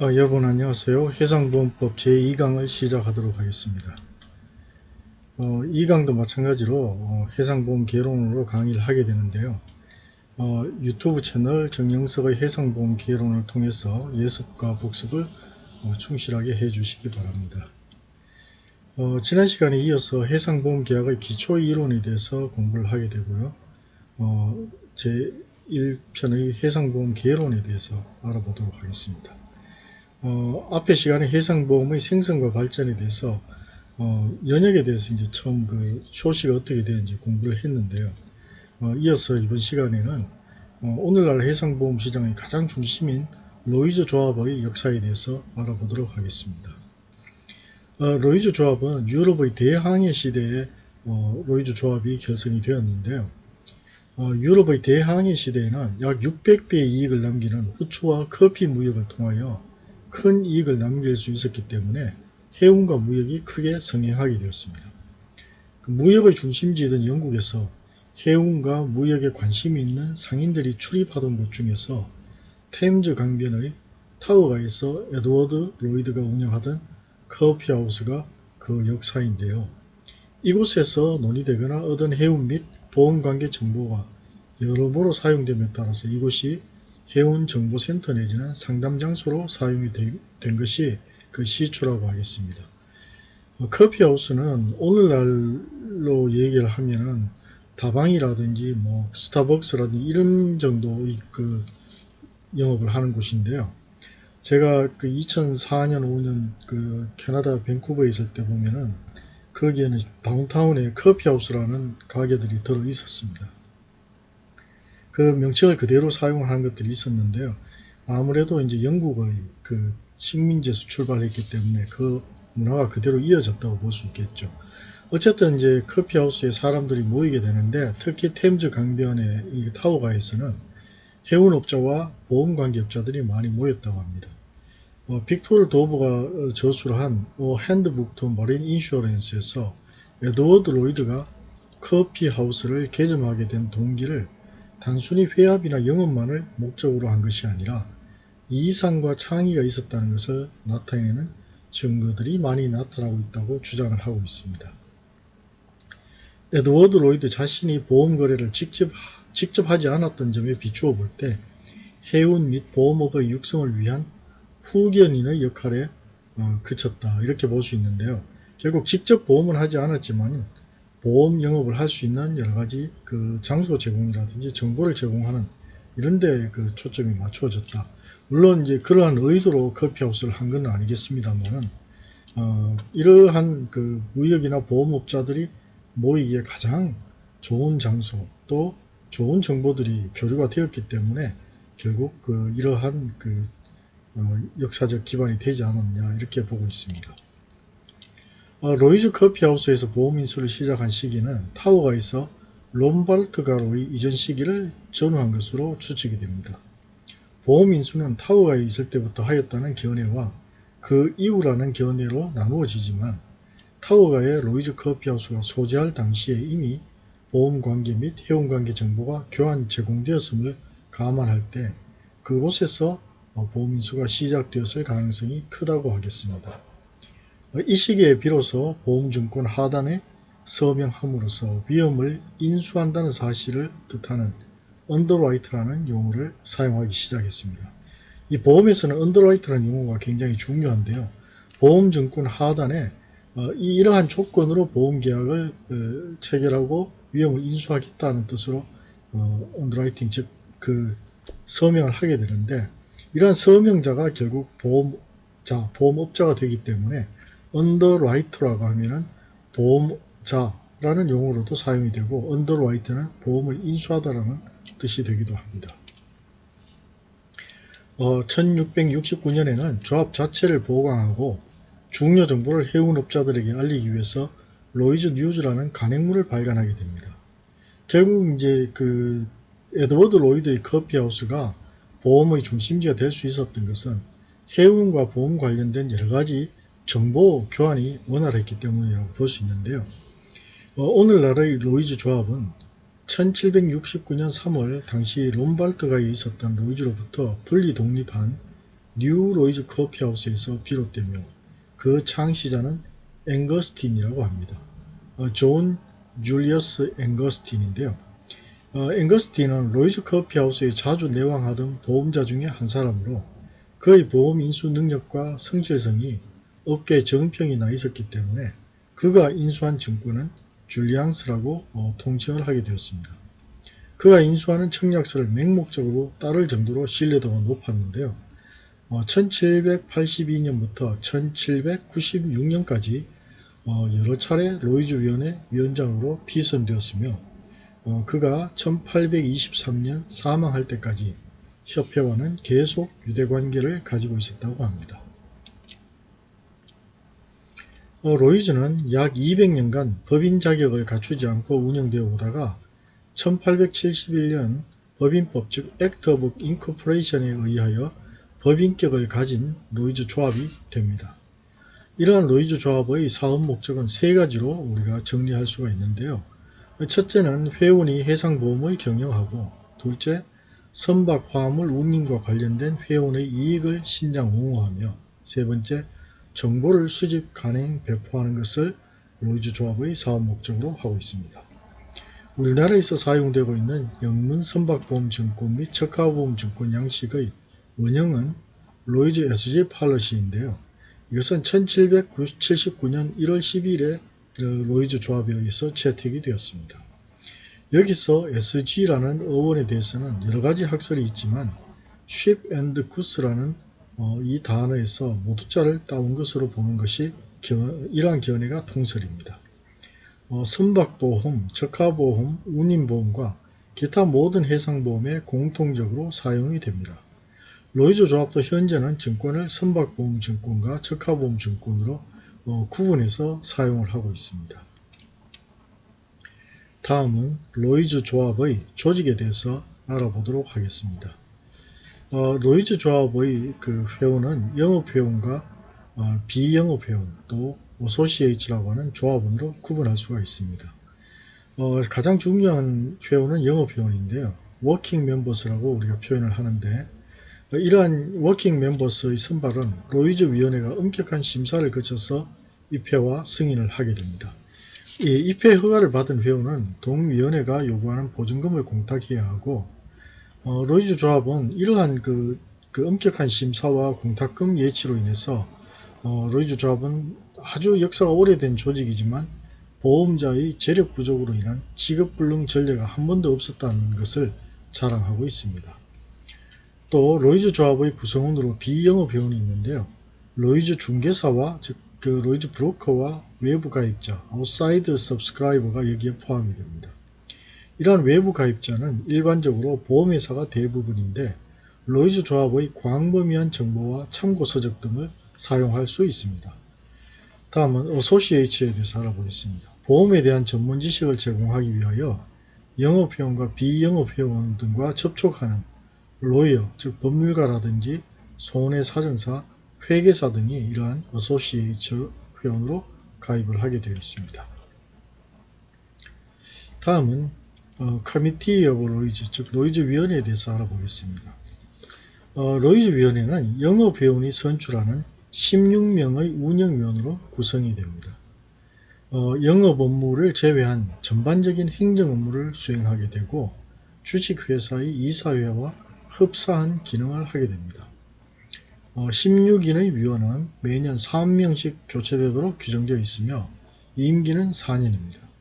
어, 여러분 안녕하세요. 해상보험법 제2강을 시작하도록 하겠습니다. 어, 이 강도 마찬가지로 어, 해상보험 개론으로 강의를 하게 되는데요. 어, 유튜브 채널 정영석의 해상보험 개론을 통해서 예습과 복습을 어, 충실하게 해주시기 바랍니다. 어, 지난 시간에 이어서 해상보험 계약의 기초 이론에 대해서 공부를 하게 되고요. 어, 제1편의 해상보험 개론에 대해서 알아보도록 하겠습니다. 어, 앞에 시간에 해상보험의 생성과 발전에 대해서 어, 연혁에 대해서 이제 처음 그 효시가 어떻게 되는지 공부를 했는데요. 어, 이어서 이번 시간에는 어, 오늘날 해상보험 시장의 가장 중심인 Lloyd's 조합의 역사에 대해서 알아보도록 하겠습니다. 어, Lloyd's 조합은 유럽의 대항해 시대에 어, Lloyd's 조합이 결성이 되었는데요. 어, 유럽의 대항해 시대에는 약 600배의 이익을 남기는 후추와 커피 무역을 통하여 큰 이익을 남길 수 있었기 때문에 해운과 무역이 크게 성행하게 되었습니다. 그 무역의 중심지이던 영국에서 해운과 무역에 관심이 있는 상인들이 출입하던 곳 중에서 템즈 강변의 타워가에서 에드워드 로이드가 운영하던 커피하우스가 그 역사인데요. 이곳에서 논의되거나 얻은 해운 및 보험관계 정보가 여러모로 사용됨에 따라서 이곳이 해운정보센터 내지는 상담장소로 사용이 된 것이 그 시초라고 하겠습니다. 어, 커피하우스는 오늘날로 얘기를 하면은 다방이라든지 뭐 스타벅스라든지 이런 정도의 그 영업을 하는 곳인데요. 제가 그 2004년 5년 그 캐나다 밴쿠버에 있을 때 보면은 거기에는 다운타운에 커피하우스라는 가게들이 들어 있었습니다. 그 명칭을 그대로 사용하는 것들이 있었는데요. 아무래도 이제 영국의 그 식민지에서 출발했기 때문에 그 문화가 그대로 이어졌다고 볼 수 있겠죠. 어쨌든 이제 커피하우스에 사람들이 모이게 되는데 특히 템즈 강변의 이 타워가에서는 해운업자와 보험관계업자들이 많이 모였다고 합니다. 어, 빅토르 도브가 저술한 어, Handbook to Marine Insurance에서 에드워드 로이드가 커피하우스를 개점하게 된 동기를 단순히 회합이나 영업만을 목적으로 한 것이 아니라 이상과 창의가 있었다는 것을 나타내는 증거들이 많이 나타나고 있다고 주장을 하고 있습니다. 에드워드 로이드 자신이 보험 거래를 직접, 직접 하지 않았던 점에 비추어 볼 때 해운 및 보험업의 육성을 위한 후견인의 역할에 어, 그쳤다 이렇게 볼 수 있는데요. 결국 직접 보험을 하지 않았지만 보험 영업을 할 수 있는 여러 가지 그 장소 제공이라든지 정보를 제공하는 이런 데 그 초점이 맞추어졌다. 물론 이제 그러한 의도로 커피하우스를 한 건 아니겠습니다만은 어, 이러한 그 무역이나 보험업자들이 모이기에 가장 좋은 장소 또 좋은 정보들이 교류가 되었기 때문에 결국 그 이러한 그 어, 역사적 기반이 되지 않았냐 이렇게 보고 있습니다. 어, Lloyd's 커피하우스에서 보험 인수를 시작한 시기는 타워가에서 롬바드가로의 이전 시기를 전후한 것으로 추측이 됩니다. 보험 인수는 타워가에 있을 때부터 하였다는 견해와 그 이후라는 견해로 나누어지지만 타워가의 Lloyd's 커피하우스가 소재할 당시에 이미 보험관계 및 해운관계 정보가 교환 제공되었음을 감안할 때 그곳에서 보험인수가 시작되었을 가능성이 크다고 하겠습니다. 이 시기에 비로소 보험증권 하단에 서명함으로써 위험을 인수한다는 사실을 뜻하는 underwrite라는 용어를 사용하기 시작했습니다. 이 보험에서는 underwrite라는 용어가 굉장히 중요한데요. 보험증권 하단에 어, 이러한 조건으로 보험계약을 어, 체결하고 위험을 인수하겠다는 뜻으로 어, underwriting 즉 그 서명을 하게 되는데 이러한 서명자가 결국 보험자, 보험업자가 되기 때문에 underwriter라고 하면은 보험자라는 용어로도 사용이 되고 underwrite는 보험을 인수하다라는 뜻이 되기도 합니다. 어, 1669년에는 조합 자체를 보강하고 중요 정보를 해운업자들에게 알리기 위해서 Lloyd's News라는 간행물을 발간하게 됩니다. 결국 이제 그 에드워드 로이드의 커피하우스가 보험의 중심지가 될 수 있었던 것은 해운과 보험 관련된 여러 가지 정보 교환이 원활했기 때문이라고 볼 수 있는데요. 어, 오늘날의 Lloyd's 조합은 1769년 3월 당시 롬바드가에 있었던 Lloyd's로부터 분리 독립한 New Lloyd's 커피하우스에서 비롯되며 그 창시자는 앵거스틴이라고 합니다. 어, 존 줄리어스 앵거스틴인데요. 어, 앵거스틴은 Lloyd's 커피하우스에 자주 내왕하던 보험자 중에 한 사람으로 그의 보험 인수 능력과 성실성이 업계 정평이 나 있었기 때문에 그가 인수한 증권은 줄리앙스라고 어, 통칭을 하게 되었습니다. 그가 인수하는 청약서를 맹목적으로 따를 정도로 신뢰도가 높았는데요. 어, 1782년부터 1796년까지 어, 여러 차례 로이즈 위원회 위원장으로 피선되었으며 어, 그가 1823년 사망할 때까지 협회와는 계속 유대관계를 가지고 있었다고 합니다. 어, 로이즈는 약 200년간 법인 자격을 갖추지 않고 운영되어 오다가 1871년 법인법 즉 Act of Incorporation에 의하여 법인격을 가진 로이즈 조합이 됩니다. 이러한 로이즈 조합의 사업 목적은 세 가지로 우리가 정리할 수가 있는데요. 첫째는 회원이 해상보험을 경영하고 둘째 선박 화물 운임과 관련된 회원의 이익을 신장 옹호하며 세 번째 정보를 수집, 간행, 배포하는 것을 로이즈 조합의 사업 목적으로 하고 있습니다. 우리나라에서 사용되고 있는 영문 선박보험증권 및 적하보험증권 양식의 원형은 로이즈 SG policy인데요. 이것은 1779년 1월 10일에 로이즈 조합에 의해서 채택이 되었습니다. 여기서 SG라는 어원에 대해서는 여러가지 학설이 있지만 ship and goods라는 어, 이 단어에서 모두자를 따온 것으로 보는 것이 견, 이러한 견해가 통설입니다. 어, 선박보험, 적하보험, 운임보험과 기타 모든 해상보험에 공통적으로 사용이 됩니다. 로이즈 조합도 현재는 증권을 선박보험 증권과 적하보험 증권으로 어, 구분해서 사용을 하고 있습니다. 다음은 로이즈 조합의 조직에 대해서 알아보도록 하겠습니다. 어, 로이즈 조합의 그 회원은 영업회원과 어, 비영업회원 또 associates라고 하는 조합원으로 구분할 수가 있습니다. 어, 가장 중요한 회원은 영업회원인데요. working members라고 우리가 표현을 하는데 어, 이러한 working members의 선발은 로이즈 위원회가 엄격한 심사를 거쳐서 입회와 승인을 하게 됩니다. 이 입회 허가를 받은 회원은 동위원회가 요구하는 보증금을 공탁해야 하고 어, 로이즈 조합은 이러한 그, 그 엄격한 심사와 공탁금 예치로 인해서 어, 로이즈 조합은 아주 역사가 오래된 조직이지만 보험자의 재력 부족으로 인한 지급불능 전례가 한 번도 없었다는 것을 자랑하고 있습니다. 또 로이즈 조합의 구성원으로 비영업 회원이 있는데요. 로이즈 중개사와 즉 그 Lloyd's broker와 외부 가입자, outside subscriber가 여기에 포함이 됩니다. 이러한 외부 가입자는 일반적으로 보험회사가 대부분인데 로이즈 조합의 광범위한 정보와 참고서적 등을 사용할 수 있습니다. 다음은 어소시에이츠에 대해서 알아보겠습니다. 보험에 대한 전문 지식을 제공하기 위하여 영업회원과 비영업회원 등과 접촉하는 lawyer, 즉 법률가라든지 손해 사정사, 회계사 등이 이러한 어소시에이츠 회원으로 가입을 하게 되어 있습니다. 다음은 어, Committee of Lloyd's, 즉 로이즈 위원회에 대해서 알아보겠습니다. 어, 로이즈 위원회는 영업회원이 선출하는 16명의 운영위원으로 구성이 됩니다. 어, 영업 업무를 제외한 전반적인 행정 업무를 수행하게 되고 주식회사의 이사회와 흡사한 기능을 하게 됩니다. 어, 16인의 위원은 매년 3명씩 교체되도록 규정되어 있으며 임기는 4년입니다.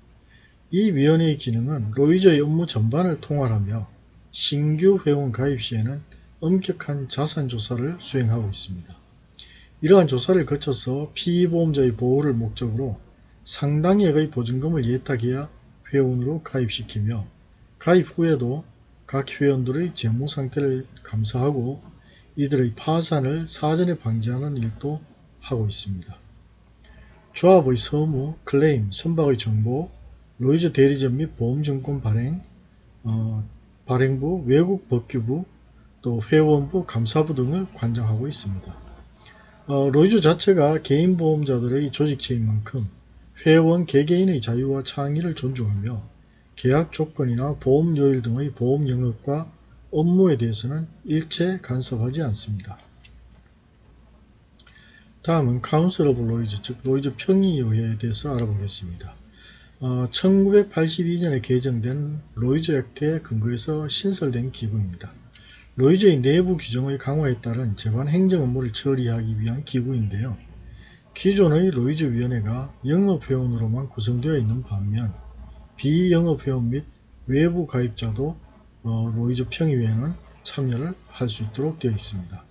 이 위원회의 기능은 로이저의 업무 전반을 통할하며 신규 회원 가입 시에는 엄격한 자산 조사를 수행하고 있습니다. 이러한 조사를 거쳐서 피보험자의 보호를 목적으로 상당액의 보증금을 예탁해야 회원으로 가입시키며 가입 후에도 각 회원들의 재무 상태를 감사하고 이들의 파산을 사전에 방지하는 일도 하고 있습니다. 조합의 서무, 클레임, 선박의 정보, 로이즈 대리점 및 보험증권 발행, 어, 발행부, 외국 법규부, 또 회원부, 감사부 등을 관장하고 있습니다. 어, 로이즈 자체가 개인 보험자들의 조직체인 만큼 회원 개개인의 자유와 창의를 존중하며 계약 조건이나 보험 요율 등의 보험 영역과 업무에 대해서는 일체 간섭하지 않습니다. 다음은 Council of Lloyd's, 즉 로이즈 평의회에 대해서 알아보겠습니다. 어, 1982년에 개정된 Lloyd's Act에 근거해서 신설된 기구입니다. 로이즈의 내부 규정의 강화에 따른 제반 행정 업무를 처리하기 위한 기구인데요. 기존의 로이즈 위원회가 영업회원으로만 구성되어 있는 반면 비영업회원 및 외부 가입자도 어, 로이즈 평의회에는 참여를 할 수 있도록 되어 있습니다.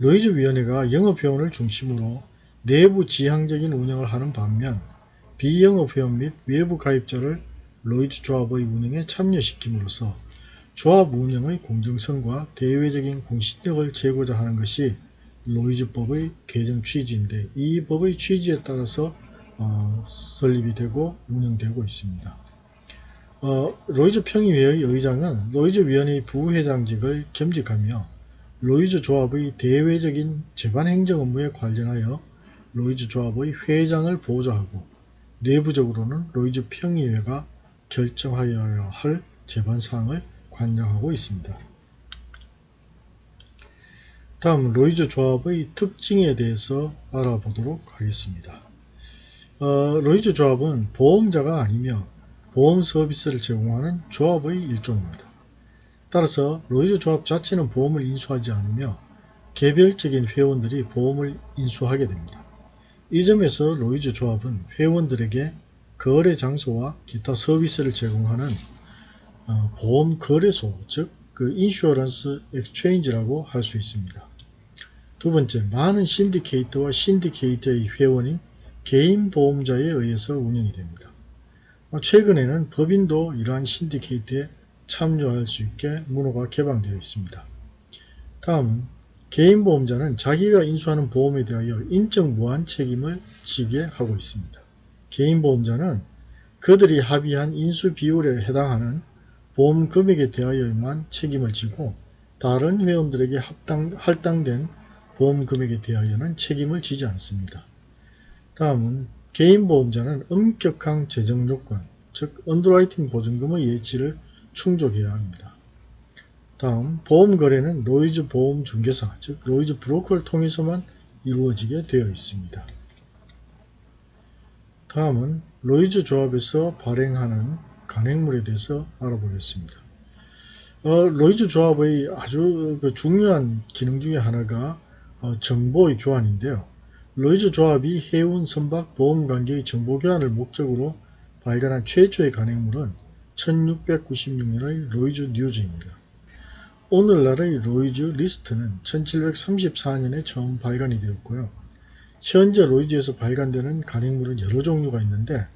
로이즈 위원회가 영업회원을 중심으로 내부 지향적인 운영을 하는 반면 비영업 회원 및 외부 가입자를 로이즈 조합의 운영에 참여시킴으로써 조합 운영의 공정성과 대외적인 공신력을 제고코자 하는 것이 로이즈법의 개정 취지인데 이 법의 취지에 따라서 어, 설립이 되고 운영되고 있습니다. 어, 로이즈 평의회의 의장은 로이즈 위원회의 부회장직을 겸직하며 로이즈 조합의 대외적인 제반 행정 업무에 관련하여 로이즈 조합의 회장을 보좌하고 내부적으로는 로이즈 평의회가 결정하여야 할 제반 사항을 관장하고 있습니다. 다음 로이즈 조합의 특징에 대해서 알아보도록 하겠습니다. 어, 로이즈 조합은 보험자가 아니며 보험 서비스를 제공하는 조합의 일종입니다. 따라서 로이즈 조합 자체는 보험을 인수하지 않으며 개별적인 회원들이 보험을 인수하게 됩니다. 이 점에서 로이즈 조합은 회원들에게 거래 장소와 기타 서비스를 제공하는 어, 보험 거래소, 즉 그 insurance exchange라고 할 수 있습니다. 두 번째, 많은 신디케이터와 신디케이터의 회원인 개인 보험자에 의해서 운영이 됩니다. 어, 최근에는 법인도 이러한 신디케이트에 참여할 수 있게 문호가 개방되어 있습니다. 다음, 개인 보험자는 자기가 인수하는 보험에 대하여 인적 무한 책임을 지게 하고 있습니다. 개인 보험자는 그들이 합의한 인수 비율에 해당하는 보험 금액에 대하여만 책임을 지고 다른 회원들에게 합당, 할당된 보험 금액에 대하여는 책임을 지지 않습니다. 다음은 개인 보험자는 엄격한 재정 요건, 즉 underwriting 보증금의 예치를 충족해야 합니다. 다음 보험 거래는 로이즈 보험 중개사, 즉 로이즈 브로커를 통해서만 이루어지게 되어 있습니다. 다음은 로이즈 조합에서 발행하는 간행물에 대해서 알아보겠습니다. 어, 로이즈 조합의 아주 그 중요한 기능 중에 하나가 어, 정보의 교환인데요. 로이즈 조합이 해운 선박 보험 관계의 정보 교환을 목적으로 발간한 최초의 간행물은 1696년의 Lloyd's News입니다. 오늘날의 Lloyd's List는 1734년에 처음 발간이 되었고요. 현재 로이즈에서 발간되는 간행물은 여러 종류가 있는데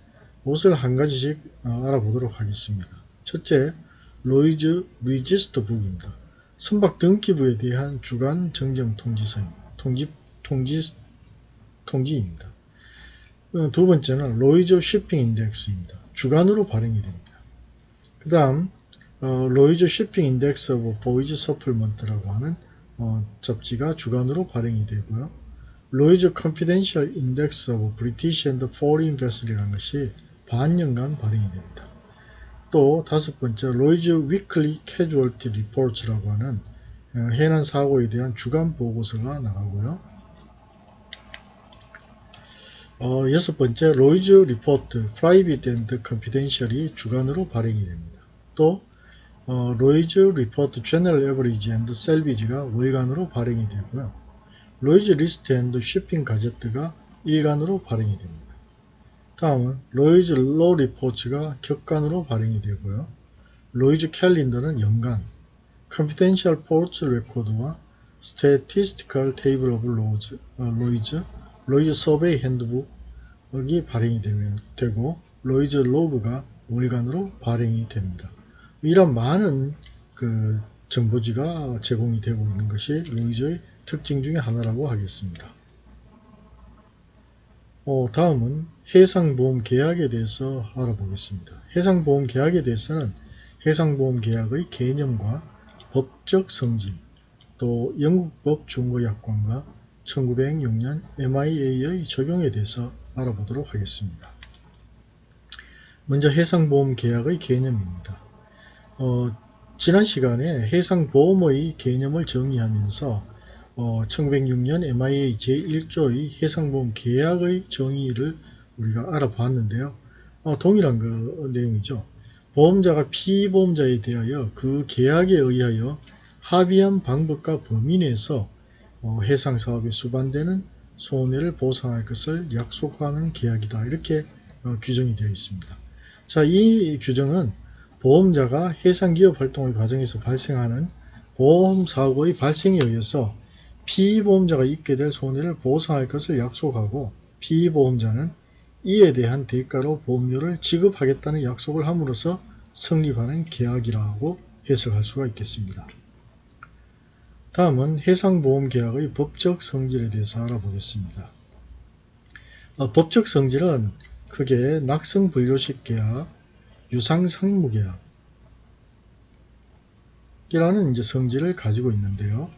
옷을 한 가지씩 어, 알아보도록 하겠습니다. 첫째, Lloyd's Register Book입니다. 선박 등기부에 대한 주간 정정 통지서입니다. 통지, 통지, 통지입니다. 어, 두 번째는 Lloyd's Shipping Index입니다. 주간으로 발행이 됩니다. 그 다음 어, Lloyd's Shipping Index of Voyage Supplement라고 하는 어, 잡지가 주간으로 발행이 되고요. Lloyd's Confidential Index of British and Foreign Vessel이라는 것이 반년간 발행이 됩니다. 또 다섯 번째 Lloyd's Weekly Casualty Reports라고 하는 어, 해난 사고에 대한 주간 보고서가 나가고요. 어, 여섯 번째 Lloyd's Report Private and Confidential이 주간으로 발행이 됩니다. 또 어, Lloyd's Report General Average and Salvage가 월간으로 발행이 되고요. Lloyd's List and Shipping Gazette가 일간으로 발행이 됩니다. 다음은 Lloyd's Law Reports가 격간으로 발행이 되고요. Lloyd's Calendar는 연간, Confidential Ports Record와 Statistical Table of Lloyd's, Lloyd's, Lloyd's Survey Handbook이 발행이 되고 Lloyd's Log가 월간으로 발행이 됩니다. 이런 많은 그 정보지가 제공이 되고 있는 것이 로이즈의 특징 중의 하나라고 하겠습니다. 어, 다음은 해상보험 계약에 대해서 알아보겠습니다. 해상보험 계약에 대해서는 해상보험 계약의 개념과 법적 성질, 또 영국법 중고약관과 1906년 MIA의 적용에 대해서 알아보도록 하겠습니다. 먼저 해상보험 계약의 개념입니다. 어, 지난 시간에 해상보험의 개념을 정의하면서 어, 1906년 MIA 제1조의 해상보험 계약의 정의를 우리가 알아봤는데요. 어, 동일한 그 내용이죠. 보험자가 피보험자에 대하여 그 계약에 의하여 합의한 방법과 범위 내에서 어, 해상사업에 수반되는 손해를 보상할 것을 약속하는 계약이다. 이렇게 어, 규정이 되어 있습니다. 자, 이 규정은 보험자가 해상기업 활동의 과정에서 발생하는 보험사고의 발생에 의해서 피보험자가 입게 될 손해를 보상할 것을 약속하고 피보험자는 이에 대한 대가로 보험료를 지급하겠다는 약속을 함으로써 성립하는 계약이라고 해석할 수가 있겠습니다. 다음은 해상보험계약의 법적 성질에 대해서 알아보겠습니다. 어, 법적 성질은 크게 낙성분료식 계약, 유상상무계약 이라는 이제 성질을 가지고 있는데요.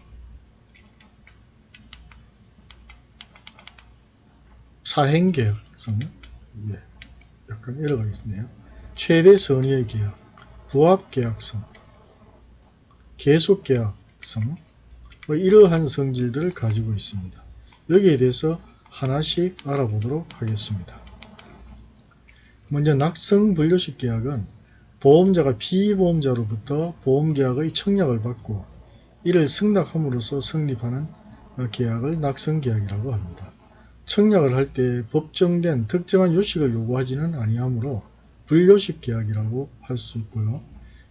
사행계약성, 예, 약간 에러가 있네요. 최대 선의의 계약, 부합계약성, 계속계약성, 뭐 이러한 성질들을 가지고 있습니다. 여기에 대해서 하나씩 알아보도록 하겠습니다. 먼저 낙성 분류식 계약은 보험자가 피보험자로부터 보험계약의 청약을 받고 이를 승낙함으로써 성립하는 계약을 낙성계약이라고 합니다. 청약을 할 때 법정된 특정한 요식을 요구하지는 아니하므로 불요식 계약이라고 할 수 있고요.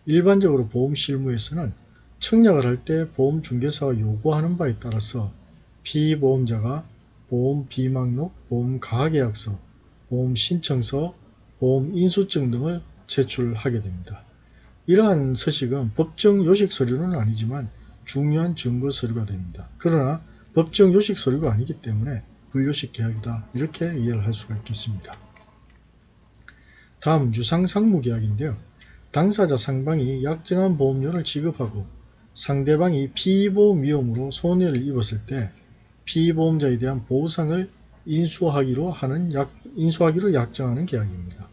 일반적으로 보험 실무에서는 청약을 할 때 보험중개사가 요구하는 바에 따라서 피보험자가 보험 비망록, 보험 가계약서, 보험 신청서, 보험 인수증 등을 제출하게 됩니다. 이러한 서식은 법정 요식 서류는 아니지만 중요한 증거 서류가 됩니다. 그러나 법정 요식 서류가 아니기 때문에 불요식 계약이다 이렇게 이해를 할 수가 있겠습니다. 다음 유상상무 계약인데요. 당사자 상방이 약정한 보험료를 지급하고 상대방이 피보험 위험으로 손해를 입었을 때 피보험자에 대한 보상을 인수하기로 하는 약, 인수하기로 약정하는 계약입니다.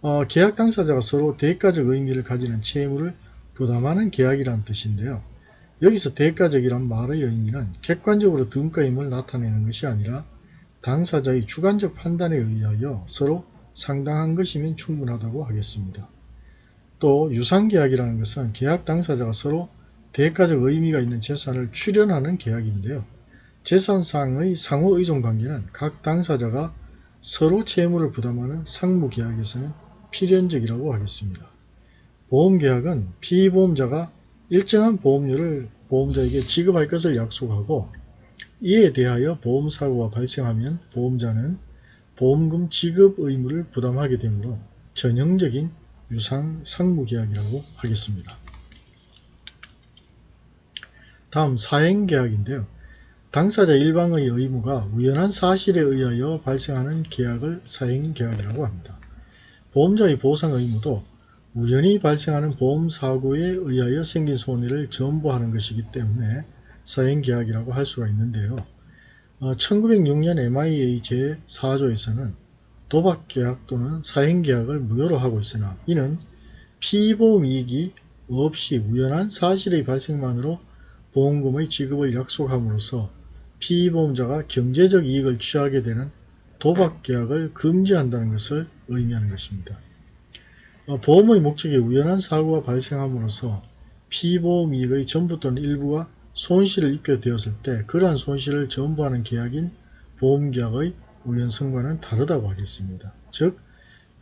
어, 계약 당사자가 서로 대가적 의미를 가지는 채무를 부담하는 계약이란 뜻인데요. 여기서 대가적이란 말의 의미는 객관적으로 등가임을 나타내는 것이 아니라 당사자의 주관적 판단에 의하여 서로 상당한 것이면 충분하다고 하겠습니다. 또 유상계약이라는 것은 계약 당사자가 서로 대가적 의미가 있는 재산을 출연하는 계약인데요. 재산상의 상호 의존 관계는 각 당사자가 서로 채무를 부담하는 상무계약에서는 필연적이라고 하겠습니다. 보험계약은 피보험자가 일정한 보험료를 보험자에게 지급할 것을 약속하고 이에 대하여 보험사고가 발생하면 보험자는 보험금 지급 의무를 부담하게 되므로 전형적인 유상 상무계약이라고 하겠습니다. 다음 사행계약인데요. 당사자 일방의 의무가 우연한 사실에 의하여 발생하는 계약을 사행계약이라고 합니다. 보험자의 보상 의무도 우연히 발생하는 보험사고에 의하여 생긴 손해를 전부하는 것이기 때문에 사행계약이라고 할 수가 있는데요. 어, 1906년 MIA 제4조에서는 도박계약 또는 사행계약을 무효로 하고 있으나 이는 피보험 이익이 없이 우연한 사실의 발생만으로 보험금의 지급을 약속함으로써 피보험자가 경제적 이익을 취하게 되는 도박계약을 금지한다는 것을 의미하는 것입니다. 어, 보험의 목적이 우연한 사고가 발생함으로써 피보험 이익의 전부 또는 일부가 손실을 입게 되었을 때 그러한 손실을 전부하는 계약인 보험계약의 우연성과는 다르다고 하겠습니다. 즉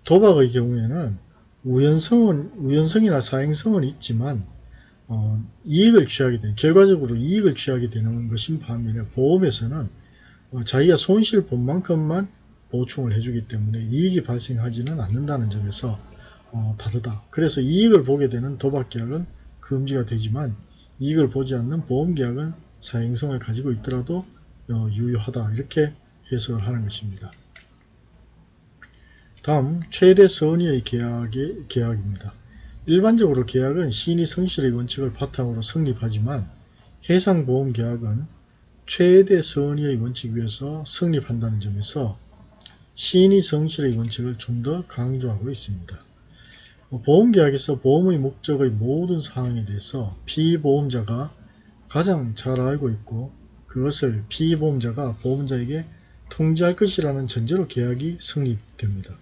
도박의 경우에는 우연성은 우연성이나 사행성은 있지만 어, 이익을 취하게 되는 결과적으로 이익을 취하게 되는 것인 반면에 보험에서는 어, 자기가 손실 본 만큼만 보충을 해주기 때문에 이익이 발생하지는 않는다는 점에서 어, 다르다. 그래서 이익을 보게 되는 도박계약은 금지가 되지만 이익을 보지 않는 보험계약은 사행성을 가지고 있더라도 어, 유효하다. 이렇게 해석을 하는 것입니다. 다음 최대 선의의 계약의 계약입니다. 일반적으로 계약은 시인이 성실의 원칙을 바탕으로 성립하지만 해상보험계약은 최대 선의의 원칙 위에서 성립한다는 점에서 시인이 성실의 원칙을 좀 더 강조하고 있습니다. 보험계약에서 보험의 목적의 모든 사항에 대해서 피보험자가 가장 잘 알고 있고 그것을 피보험자가 보험자에게 통지할 것이라는 전제로 계약이 성립됩니다.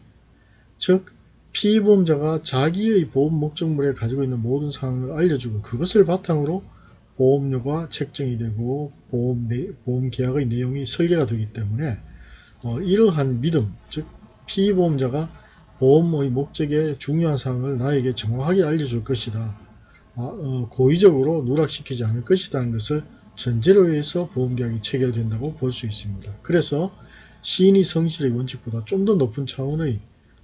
즉 피보험자가 자기의 보험 목적물에 가지고 있는 모든 사항을 알려주고 그것을 바탕으로 보험료가 책정이 되고 보험, 내, 보험 계약의 내용이 설계가 되기 때문에 어, 이러한 믿음, 즉 피보험자가 보험의 목적의 중요한 사항을 나에게 정확하게 알려줄 것이다. 아, 어, 고의적으로 누락시키지 않을 것이라는 것을 전제로 해서 보험계약이 체결된다고 볼 수 있습니다. 그래서 시인이 성실의 원칙보다 좀 더 높은 차원의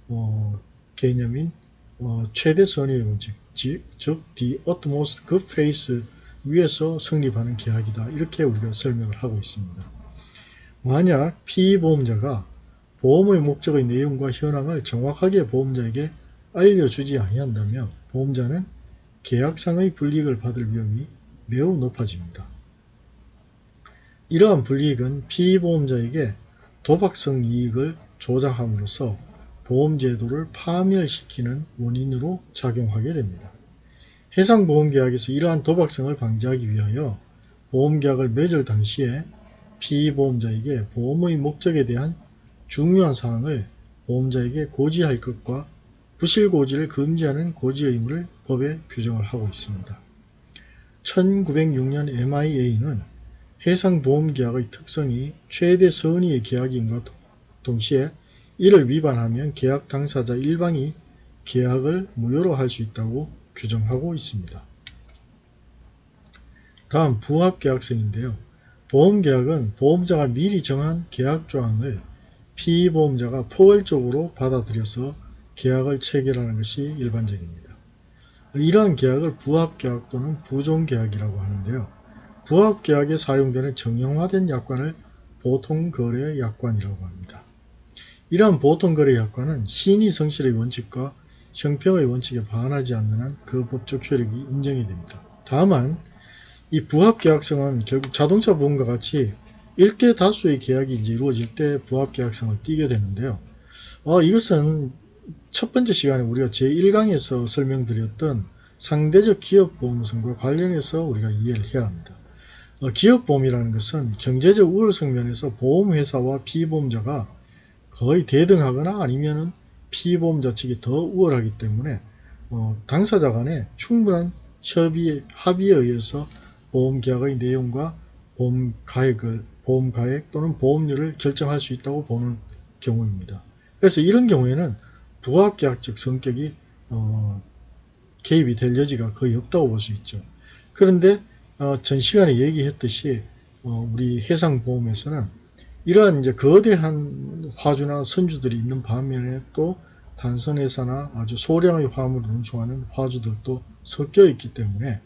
어, 개념인 어, 최대 선의의 원칙, 즉, 즉 the utmost good faith 위에서 성립하는 계약이다. 이렇게 우리가 설명을 하고 있습니다. 만약 피보험자가 보험의 목적의 내용과 현황을 정확하게 보험자에게 알려주지 아니한다면 보험자는 계약상의 불이익을 받을 위험이 매우 높아집니다. 이러한 불이익은 피보험자에게 도박성 이익을 조장함으로써 보험제도를 파멸시키는 원인으로 작용하게 됩니다. 해상보험계약에서 이러한 도박성을 방지하기 위하여 보험계약을 맺을 당시에 피보험자에게 보험의 목적에 대한 중요한 사항을 보험자에게 고지할 것과 부실고지를 금지하는 고지 의무를 법에 규정을 하고 있습니다. 1906년 MIA는 해상보험계약의 특성이 최대 선의의 계약임과 동시에 이를 위반하면 계약 당사자 일방이 계약을 무효로 할 수 있다고 규정하고 있습니다. 다음 부합계약성인데요. 보험계약은 보험자가 미리 정한 계약조항을 피보험자가 포괄적으로 받아들여서 계약을 체결하는 것이 일반적입니다. 이러한 계약을 부합계약 또는 부종계약이라고 하는데요. 부합계약에 사용되는 정형화된 약관을 보통거래 약관이라고 합니다. 이러한 보통거래약관은 신의 성실의 원칙과 형평의 원칙에 반하지 않는 한 그 법적 효력이 인정이 됩니다. 다만 이 부합계약성은 결국 자동차 보험과 같이 일대 다수의 계약이 이제 이루어질 때 부합계약성을 띠게 되는데요. 어, 이것은 첫 번째 시간에 우리가 제1강에서 설명드렸던 상대적 기업보험성과 관련해서 우리가 이해를 해야 합니다. 어, 기업보험이라는 것은 경제적 우월성 면에서 보험회사와 피보험자가 거의 대등하거나 아니면 피보험 자 측이 더 우월하기 때문에 어, 당사자 간에 충분한 협의, 합의에 의해서 보험계약의 내용과 보험가액을, 보험가액 또는 보험료를 결정할 수 있다고 보는 경우입니다. 그래서 이런 경우에는 부합계약적 성격이 어, 개입이 될 여지가 거의 없다고 볼 수 있죠. 그런데 어, 전 시간에 얘기했듯이 어, 우리 해상보험에서는 이러한 이제 거대한 화주나 선주들이 있는 반면에 또 단선회사나 아주 소량의 화물을 운송하는 화주들도 섞여 있기 때문에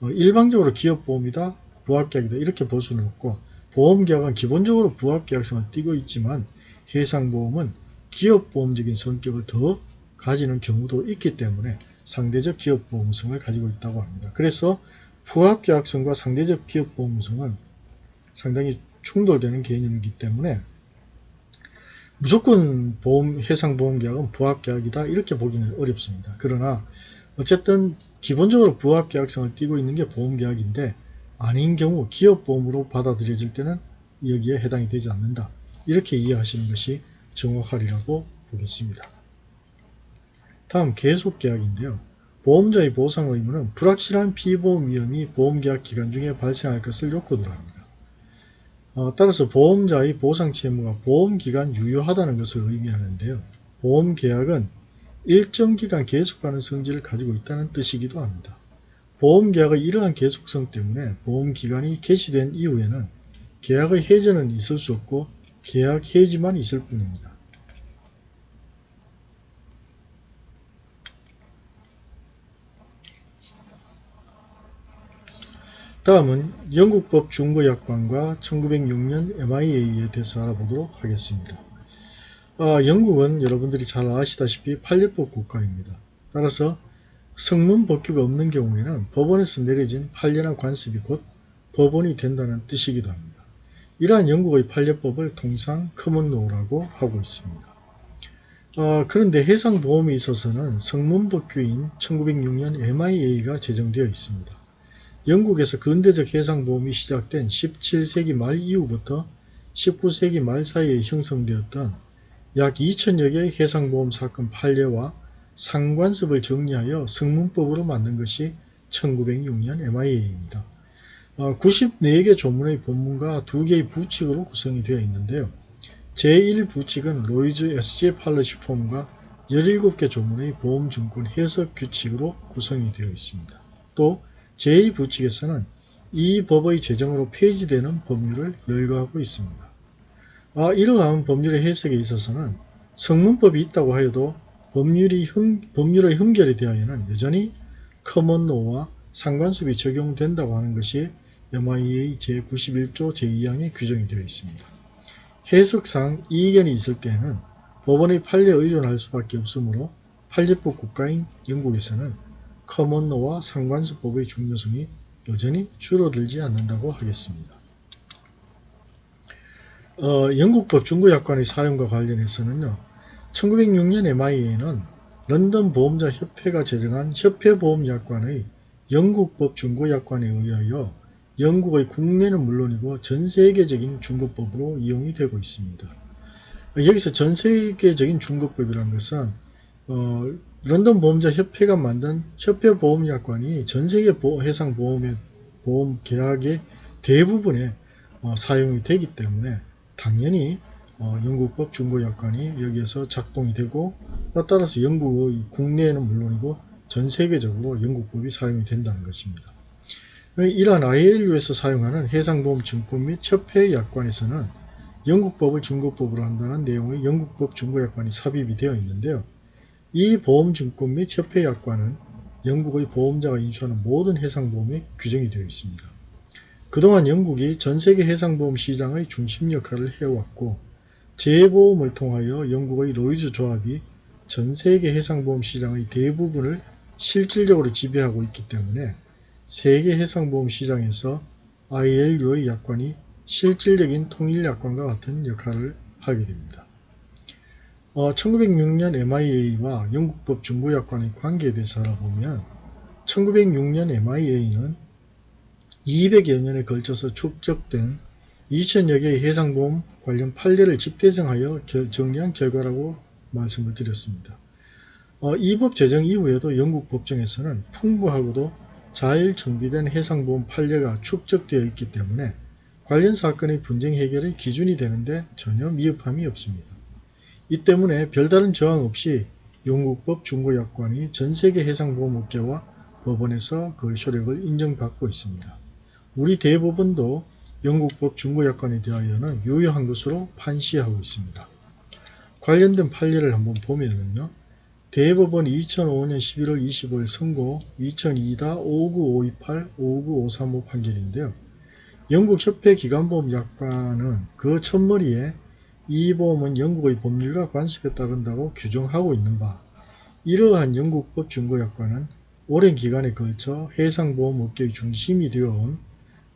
어, 일방적으로 기업보험이다, 부합계약이다 이렇게 볼 수는 없고 보험계약은 기본적으로 부합계약성을 띠고 있지만 해상보험은 기업보험적인 성격을 더 가지는 경우도 있기 때문에 상대적 기업보험성을 가지고 있다고 합니다. 그래서 부합계약성과 상대적 기업보험성은 상당히 충돌되는 개념이기 때문에 무조건 보험, 해상보험계약은 부합계약이다 이렇게 보기는 어렵습니다. 그러나 어쨌든 기본적으로 부합계약성을 띠고 있는 게 보험계약인데 아닌 경우 기업보험으로 받아들여질 때는 여기에 해당이 되지 않는다. 이렇게 이해하시는 것이 정확하리라고 보겠습니다. 다음 계속계약인데요. 보험자의 보상 의무는 불확실한 피보험 위험이 보험계약 기간 중에 발생할 것을 요건으로 합니다. 어, 따라서 보험자의 보상 채무가 보험기간 유효하다는 것을 의미하는데요. 보험계약은 일정 기간 계속하는 성질을 가지고 있다는 뜻이기도 합니다. 보험계약의 이러한 계속성 때문에 보험기간이 개시된 이후에는 계약의 해지는 있을 수 없고 계약 해지만 있을 뿐입니다. 다음은 영국법 준거약관과 1906년 MIA에 대해서 알아보도록 하겠습니다. 아, 영국은 여러분들이 잘 아시다시피 판례법 국가입니다. 따라서 성문 법규가 없는 경우에는 법원에서 내려진 판례나 관습이 곧 법원이 된다는 뜻이기도 합니다. 이러한 영국의 판례법을 통상 common law라고 하고 있습니다. 아, 그런데 해상보험에 있어서는 성문법규인 1906년 MIA가 제정되어 있습니다. 영국에서 근대적 해상보험이 시작된 17세기 말 이후부터 19세기 말 사이에 형성되었던 약 2000여 개의 해상보험 사건 판례와 상관습을 정리하여 성문법으로 만든 것이 1906년 MIA입니다. 94개 조문의 본문과 2개의 부칙으로 구성이 되어 있는데요. 제1부칙은 로이즈 SJ 팔러시 폼과 17개 조문의 보험증권 해석 규칙으로 구성이 되어 있습니다. 또 제2부칙에서는 이 법의 제정으로 폐지되는 법률을 열거하고 있습니다. 아, 이러한 법률의 해석에 있어서는 성문법이 있다고 하여도 법률이 흠, 법률의 흠결에 대하여는 여전히 커먼노와 상관습이 적용된다고 하는 것이 MIA 제91조 제2항에 규정이 되어 있습니다. 해석상 이견이 있을 때에는 법원의 판례에 의존할 수밖에 없으므로 판례법 국가인 영국에서는 커먼노와 상관습법의 중요성이 여전히 줄어들지 않는다고 하겠습니다. 어, 영국 법 중고약관의 사용과 관련해서는요. 1906년 MIA는 런던 보험자 협회가 제정한 협회보험약관의 영국 법 중고약관에 의하여 영국의 국내는 물론이고 전 세계적인 중고법으로 이용이 되고 있습니다. 여기서 전 세계적인 중고법이라는 것은 어, 런던 보험자 협회가 만든 협회 보험약관이 전 세계 해상 보험의 보험 계약의 대부분에 어, 사용이 되기 때문에 당연히 어, 영국법 중고약관이 여기에서 작동이 되고 따라서 영국의 국내에는 물론이고 전 세계적으로 영국법이 사용이 된다는 것입니다. 이러한 ILU에서 사용하는 해상보험 증권 및 협회 약관에서는 영국법을 중고법으로 한다는 내용의 영국법 중고약관이 삽입이 되어 있는데요. 이 보험증권 및 협회 약관은 영국의 보험자가 인수하는 모든 해상보험에 규정이 되어 있습니다. 그동안 영국이 전세계 해상보험 시장의 중심 역할을 해왔고 재보험을 통하여 영국의 로이즈 조합이 전세계 해상보험 시장의 대부분을 실질적으로 지배하고 있기 때문에 세계 해상보험 시장에서 ILU의 약관이 실질적인 통일약관과 같은 역할을 하게 됩니다. 어, 1906년 MIA와 영국법 중고약관의 관계에 대해서 알아보면 1906년 MIA는 200여 년에 걸쳐서 축적된 2000여 개의 해상보험 관련 판례를 집대성하여 정리한 결과라고 말씀을 드렸습니다. 어, 이 법 제정 이후에도 영국 법정에서는 풍부하고도 잘 정비된 해상보험 판례가 축적되어 있기 때문에 관련 사건의 분쟁 해결의 기준이 되는데 전혀 미흡함이 없습니다. 이 때문에 별다른 저항 없이 영국법 중고약관이 전세계 해상보험업계와 법원에서 그 효력을 인정받고 있습니다. 우리 대법원도 영국법 중고약관에 대하여는 유효한 것으로 판시하고 있습니다. 관련된 판례를 한번 보면은요. 대법원 2005년 11월 25일 선고 2002-59528-59535 판결인데요. 영국 협회 기관보험 약관은 그 첫머리에 이 보험은 영국의 법률과 관습에 따른다고 규정하고 있는 바 이러한 영국법 중고약관은 오랜 기간에 걸쳐 해상보험업계의 중심이 되어온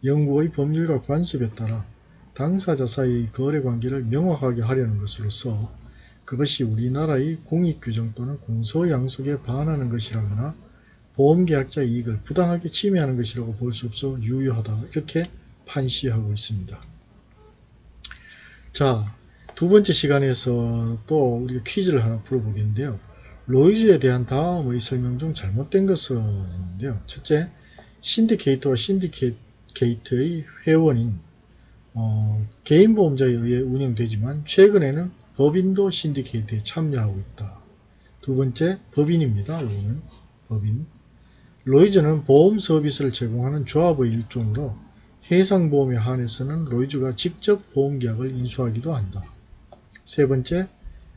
영국의 법률과 관습에 따라 당사자 사이의 거래관계를 명확하게 하려는 것으로서 그것이 우리나라의 공익규정 또는 공소양속에 반하는 것이라거나 보험계약자 이익을 부당하게 침해하는 것이라고 볼 수 없어 유효하다 이렇게 판시하고 있습니다. 자, 두 번째 시간에서 또 우리가 퀴즈를 하나 풀어보겠는데요. 로이즈에 대한 다음의 설명 중 잘못된 것은 있는데요. 첫째, 신디케이터와 신디케이트의 회원인 어, 개인 보험자에 의해 운영되지만 최근에는 법인도 신디케이트에 참여하고 있다. 두 번째, 법인입니다. 이거는 법인. 로이즈는 보험 서비스를 제공하는 조합의 일종으로 해상보험에 한해서는 로이즈가 직접 보험계약을 인수하기도 한다. 세 번째,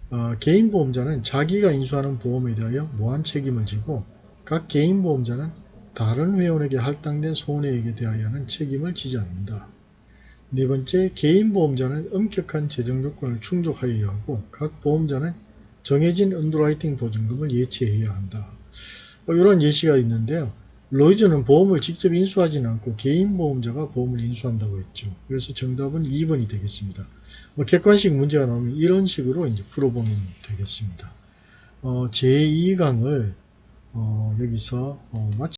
어, 개인 보험자는 자기가 인수하는 보험에 대하여 무한 책임을 지고 각 개인 보험자는 다른 회원에게 할당된 손해액에 대하여는 책임을 지지 않는다. 네 번째, 개인 보험자는 엄격한 재정 요건을 충족하여야 하고 각 보험자는 정해진 underwriting 보증금을 예치해야 한다. 뭐 이런 예시가 있는데요. 로이즈는 보험을 직접 인수하지는 않고 개인 보험자가 보험을 인수한다고 했죠. 그래서 정답은 2번이 되겠습니다. 뭐 객관식 문제가 나오면 이런 식으로 이제 풀어보면 되겠습니다. 어, 제2강을 어, 여기서 어, 마치